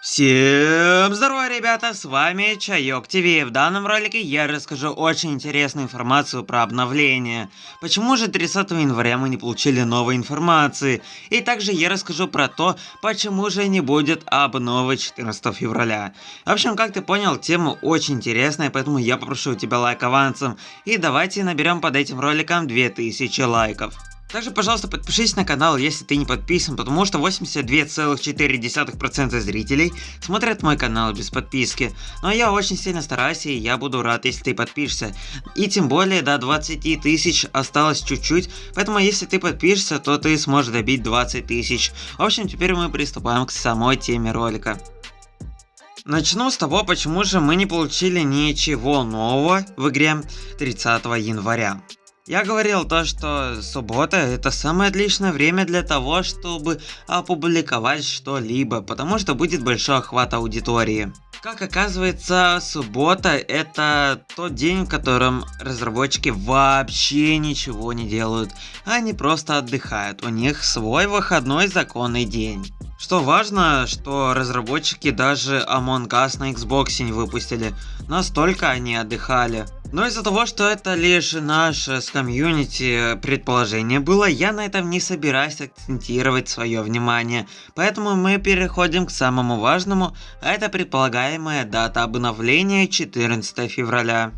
Всем здорово, ребята, с вами Чайок ТВ. В данном ролике я расскажу очень интересную информацию про обновление. Почему же 30 января мы не получили новой информации? И также я расскажу про то, почему же не будет обновы 14 февраля. В общем, как ты понял, тема очень интересная, поэтому я попрошу у тебя лайк авансом. И давайте наберем под этим роликом 2000 лайков. Также, пожалуйста, подпишись на канал, если ты не подписан, потому что 82,4% зрителей смотрят мой канал без подписки. Но я очень сильно стараюсь, и я буду рад, если ты подпишешься. И тем более до 20 тысяч осталось чуть-чуть, поэтому если ты подпишешься, то ты сможешь добить 20 тысяч. В общем, теперь мы приступаем к самой теме ролика. Начну с того, почему же мы не получили ничего нового в игре 30 января. Я говорил то, что суббота это самое отличное время для того, чтобы опубликовать что-либо, потому что будет большой охват аудитории. Как оказывается, суббота это тот день, в котором разработчики вообще ничего не делают. Они просто отдыхают, у них свой выходной законный день. Что важно, что разработчики даже Among Us на Xbox не выпустили, настолько они отдыхали. Но из-за того, что это лишь наше с комьюнити предположение было, я на этом не собираюсь акцентировать свое внимание. Поэтому мы переходим к самому важному, а это предполагаемая дата обновления 14 февраля.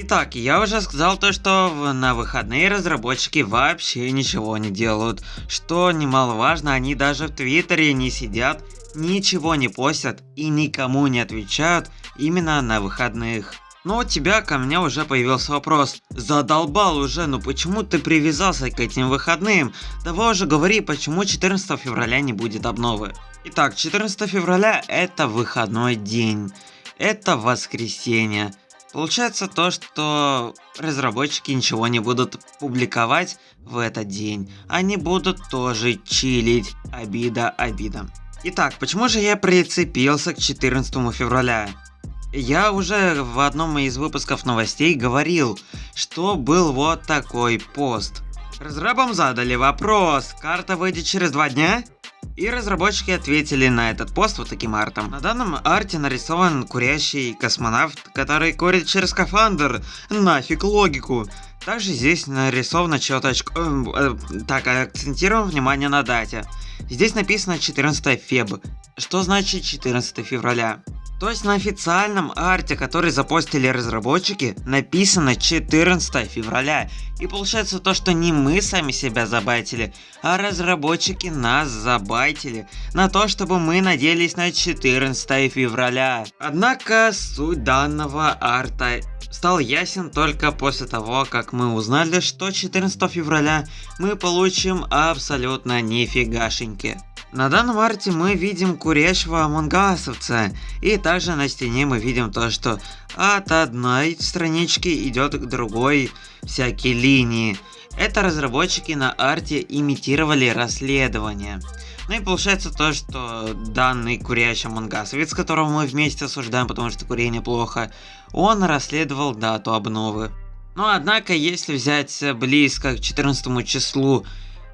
Итак, я уже сказал то, что на выходные разработчики вообще ничего не делают. Что немаловажно, они даже в Твиттере не сидят, ничего не постят и никому не отвечают именно на выходных. Но у тебя ко мне уже появился вопрос. Задолбал уже, ну почему ты привязался к этим выходным? Давай уже говори, почему 14 февраля не будет обновы. Итак, 14 февраля это выходной день. Это воскресенье. Получается то, что разработчики ничего не будут публиковать в этот день. Они будут тоже чилить. Обида, обида. Итак, почему же я прицепился к 14 февраля? Я уже в одном из выпусков новостей говорил, что был вот такой пост. Разрабам задали вопрос, карта выйдет через два дня? И разработчики ответили на этот пост вот таким артом. На данном арте нарисован курящий космонавт, который курит через скафандр. Нафиг логику. Также здесь нарисована черточка... Э, э, так, акцентируем внимание на дате. Здесь написано 14 феб. Что значит 14 февраля? То есть на официальном арте, который запостили разработчики, написано 14 февраля. И получается то, что не мы сами себя забайтили, а разработчики нас забайтили на то, чтобы мы надеялись на 14 февраля. Однако суть данного арта стал ясен только после того, как мы узнали, что 14 февраля мы получим абсолютно нифигашеньки. На данном арте мы видим курящего амонгасовца, и также на стене мы видим то, что от одной странички идет к другой всякие линии. Это разработчики на арте имитировали расследование. Ну и получается то, что данный курящий амонгасовец, которого мы вместе осуждаем, потому что курение плохо, он расследовал дату обновы. Но однако, если взять близко к 14 числу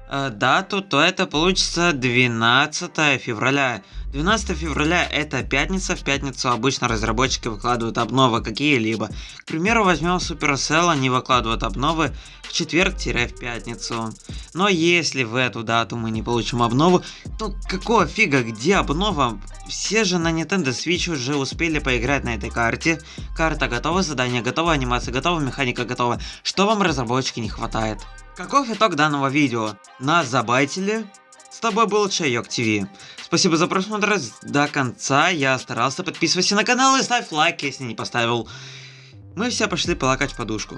дату, то это получится 12 февраля. 12 февраля это пятница, в пятницу обычно разработчики выкладывают обновы какие-либо. К примеру, возьмем Supercell, они выкладывают обновы в четверг-в пятницу. Но если в эту дату мы не получим обнову, то какого фига, где обнова? Все же на Nintendo Switch уже успели поиграть на этой карте. Карта готова, задание готово, анимация готова, механика готова. Что вам разработчики не хватает? Каков итог данного видео? Нас забайтили? С тобой был Чайок ТВ. Спасибо за просмотр до конца. Я старался. Подписывайся на канал и ставь лайк, если не поставил. Мы все пошли полакать подушку.